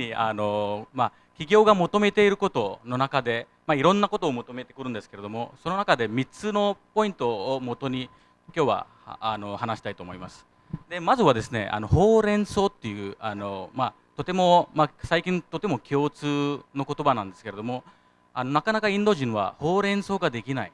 にあの、まあ、企業が求めていることの中で、まあ、いろんなことを求めてくるんですけれどもその中で3つのポイントをもとに今日はあの話したいと思います。でまずはですねあのほうれん草っていうあの、まあ、とても、まあ、最近とても共通の言葉なんですけれどもあのなかなかインド人はほうれん草ができない。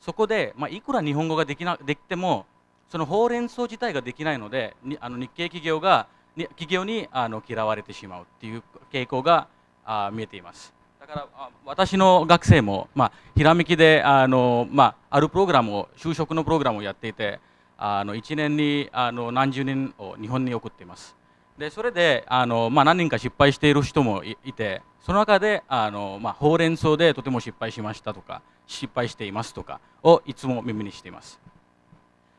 そこで、まあ、いくら日本語ができなできてもそのほうれん草自体ができないのでにあの日系企業が企業にあの嫌われてしまうっていう傾向があ見えています。だから私の学生も、まあ、ひらめきであの、まあ、あるプログラムを就職のプログラムをやっていてあの1年にあの何十人を日本に送っています。でそれであの、まあ、何人か失敗している人もいてその中であの、まあ、ほうれん草でとても失敗しましたとか失敗していますとかをいつも耳にしています。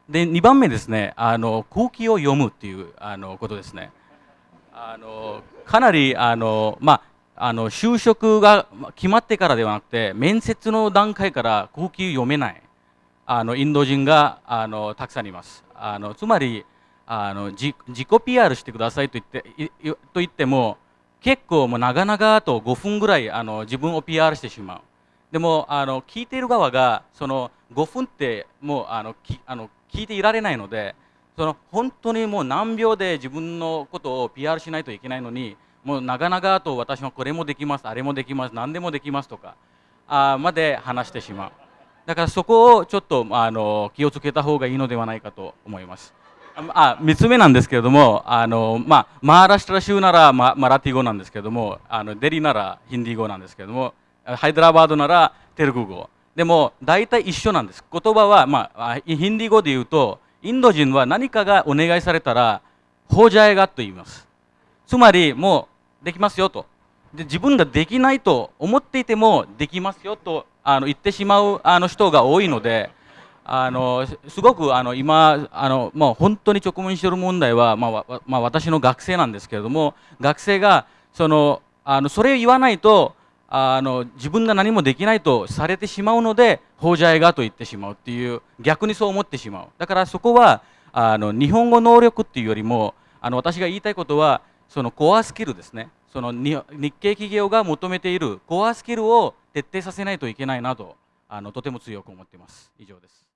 で2番目ですねあの空気を読むっていうあのことですね。あのかなりあの、まあ、あの就職が決まってからではなくて面接の段階から空気読めないあのインド人があのたくさんいます。あのつまりあの自己 PR してくださいと言ってと言っても結構もう長々と5分ぐらいあの自分を PR してしまう。でもあの聞いている側がその5分ってもうあのきあの聞いていられないのでその本当にもう何秒で自分のことを PR しないといけないのにもう長々と私はこれもできますあれもできます何でもできますとかあまで話してしまう。だからそこをちょっとあの気をつけた方がいいのではないかと思います。あ3つ目なんですけれどもあの、まあ、マーラシトラ州ならママラティ語なんですけれどもあのデリならヒンディー語なんですけれどもハイドラバードならテルグ語。でも大体一緒なんです。言葉は、まあ、ヒンディー語で言うとインド人は何かがお願いされたらほうじゃえがと言います。つまりもうできますよと。で自分ができないと思っていてもできますよとあの言ってしまうあの人が多いのであのすごくあの今あの、まあ、本当に直面している問題は、まあまあ、私の学生なんですけれども学生がそのあのそれを言わないとあの自分が何もできないとされてしまうので法じゃいがと言ってしまうっていう逆にそう思ってしまう。だからそこはあの日本語能力っていうよりもあの私が言いたいことはそのコアスキルですね。その日系企業が求めているコアスキルを徹底させないといけないなとあのとても強く思っています。以上です。